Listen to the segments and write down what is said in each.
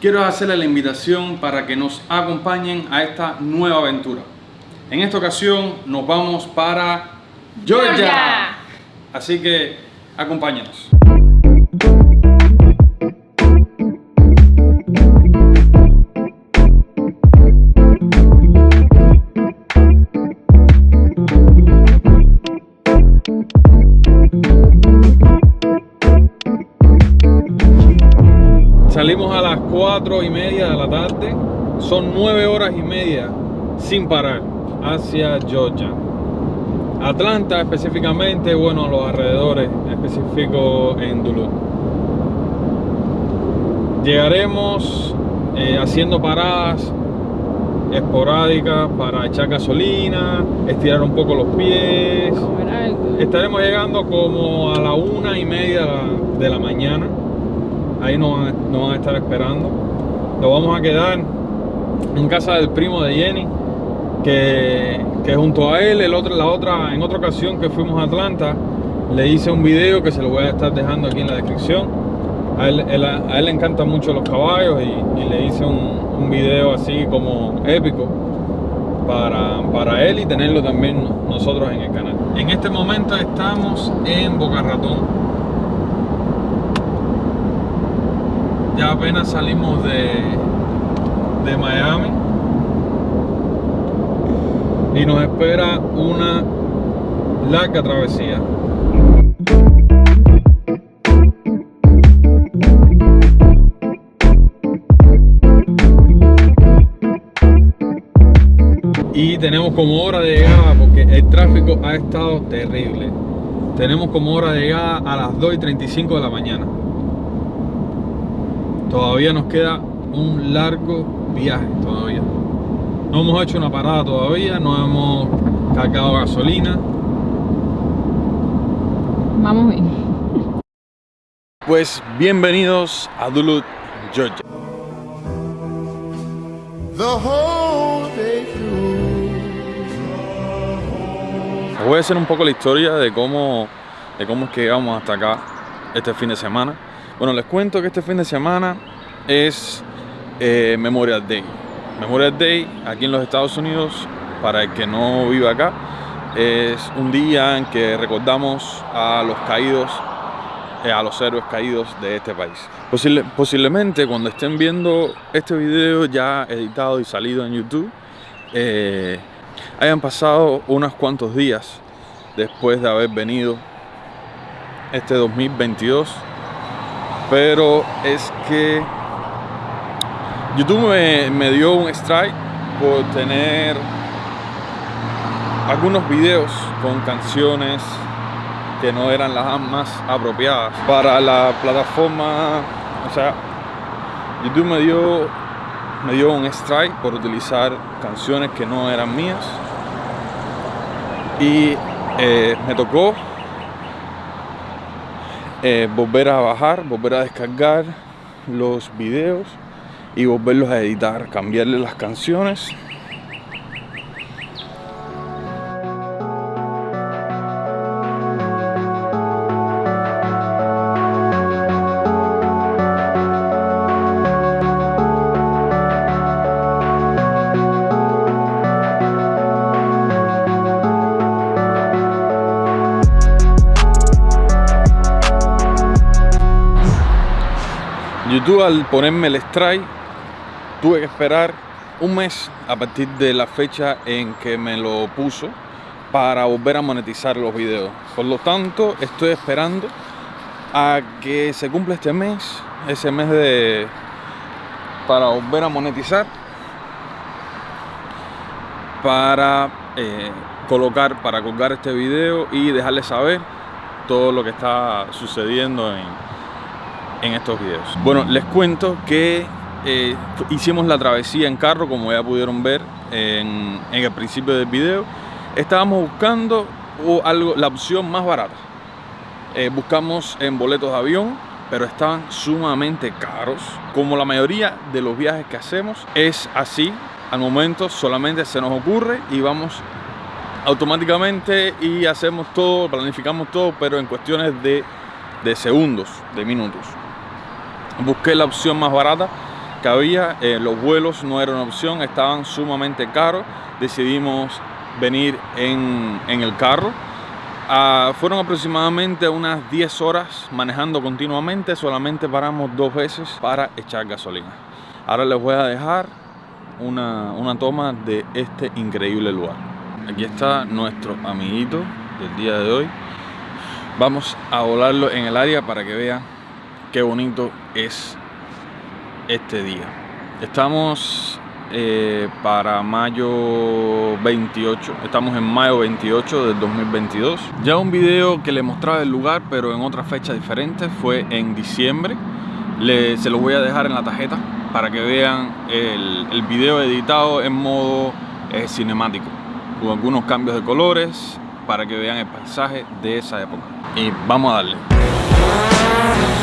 quiero hacerle la invitación para que nos acompañen a esta nueva aventura. En esta ocasión nos vamos para Georgia. Georgia. Así que acompáñenos. Salimos a las 4 y media de la tarde. Son 9 horas y media sin parar hacia Georgia. Atlanta específicamente, bueno, los alrededores, específico en Duluth. Llegaremos eh, haciendo paradas esporádicas para echar gasolina, estirar un poco los pies. Estaremos llegando como a la una y media de la mañana. Ahí nos van, nos van a estar esperando. Nos vamos a quedar en casa del primo de Jenny, que, que junto a él, el otro, la otra, en otra ocasión que fuimos a Atlanta, le hice un video que se lo voy a estar dejando aquí en la descripción. A él, él- le encantan mucho los caballos y, le hice un, un video así como épico para, para él y tenerlo también nosotros en el canal. En este momento estamos en Boca Ratón. Ya apenas salimos de, de Miami y nos espera una larga travesía. Y tenemos como hora de llegada porque el tráfico ha estado terrible. Tenemos como hora de llegada a las 2 y 35 de la mañana. Todavía nos queda un largo viaje todavía. No hemos hecho una parada todavía, no hemos cargado gasolina. Vamos bien. Pues bienvenidos a Duluth, Georgia. the whole day through. Les voy a hacer un poco la historia de cómo, de cómo es que llegamos hasta acá este fin de semana. Bueno, les cuento que este fin de semana es eh, Memorial Day. Memorial Day aquí en los Estados Unidos, para el que no vive acá, es un día en que recordamos a los caídos, eh, a los héroes caídos de este país. Posible- posiblemente cuando estén viendo este video ya editado y salido en YouTube, eh, hayan pasado unos cuantos días después de haber venido este 2022 pero es que YouTube me, dio un strike por tener algunos videos con canciones que no eran las más apropiadas para la plataforma. O sea YouTube me dio me dio un strike por utilizar canciones que no eran mías. Y eh, me tocó eh, volver a bajar, volver a descargar los videos y volverlos a editar, cambiarle las canciones. YouTube al ponerme el strike tuve que esperar un mes a partir de la fecha en que me lo puso para volver a monetizar los videos. Por lo tanto, estoy esperando a que se cumpla este mes, ese mes de para volver a monetizar para eh, colocar, para colgar este video y dejarles saber todo lo que está sucediendo en, en estos videos. Bueno, les cuento que eh, hicimos la travesía en carro, como ya pudieron ver en, en el principio del video. Estábamos buscando algo, la opción más barata. Eh, buscamos en boletos de avión, pero estaban sumamente caros. Como la mayoría de los viajes que hacemos es así, al momento solamente se nos ocurre y vamos automáticamente y hacemos todo, planificamos todo, pero en cuestiones de segundos, de minutos. Busqué la opción más barata que había. Eh, los vuelos no eran una opción, estaban sumamente caros. Decidimos venir en, en el carro. Ah, fueron aproximadamente unas 10 horas manejando continuamente, solamente paramos dos veces para echar gasolina. Ahora les voy a dejar una, una toma de este increíble lugar. Aquí está nuestro amiguito del día de hoy. Vamos a volarlo en el área para que vean qué bonito es este día. Estamos eh, para mayo 28, estamos en mayo 28 del 2022. Ya un video que le mostraba el lugar, pero en otra fecha diferente, fue en diciembre. Le, se lo voy a dejar en la tarjeta para que vean el, el video editado en modo eh, cinemático, con algunos cambios de colores, para que vean el paisaje de esa época. Y vamos a darle.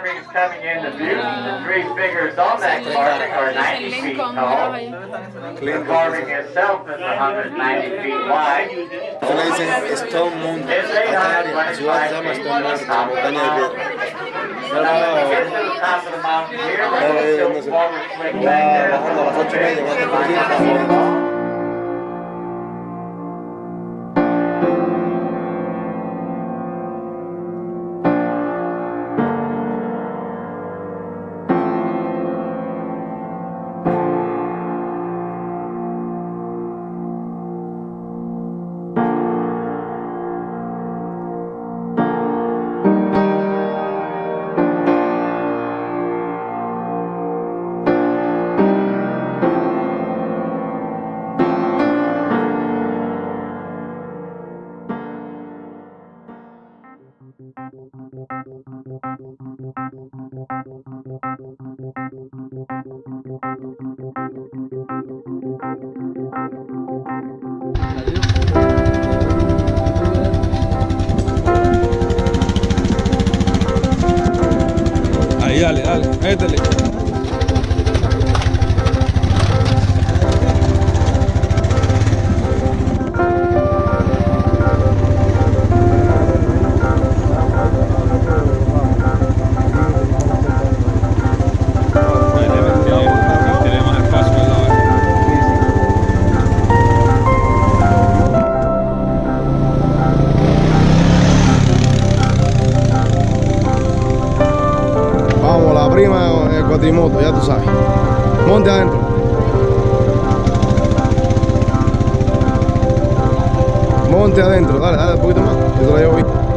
carvings coming into view. The three figures on that carving are 90 feet tall. The carving itself is 190 feet wide. Esto le Stone Mountain, Atari, ciudad se llama Stone Mountain, montaña de métele. Cuatrimoto, ya tú sabes. Monte adentro. Monte adentro, dale, dale un poquito más. Yo te lo llevo bien.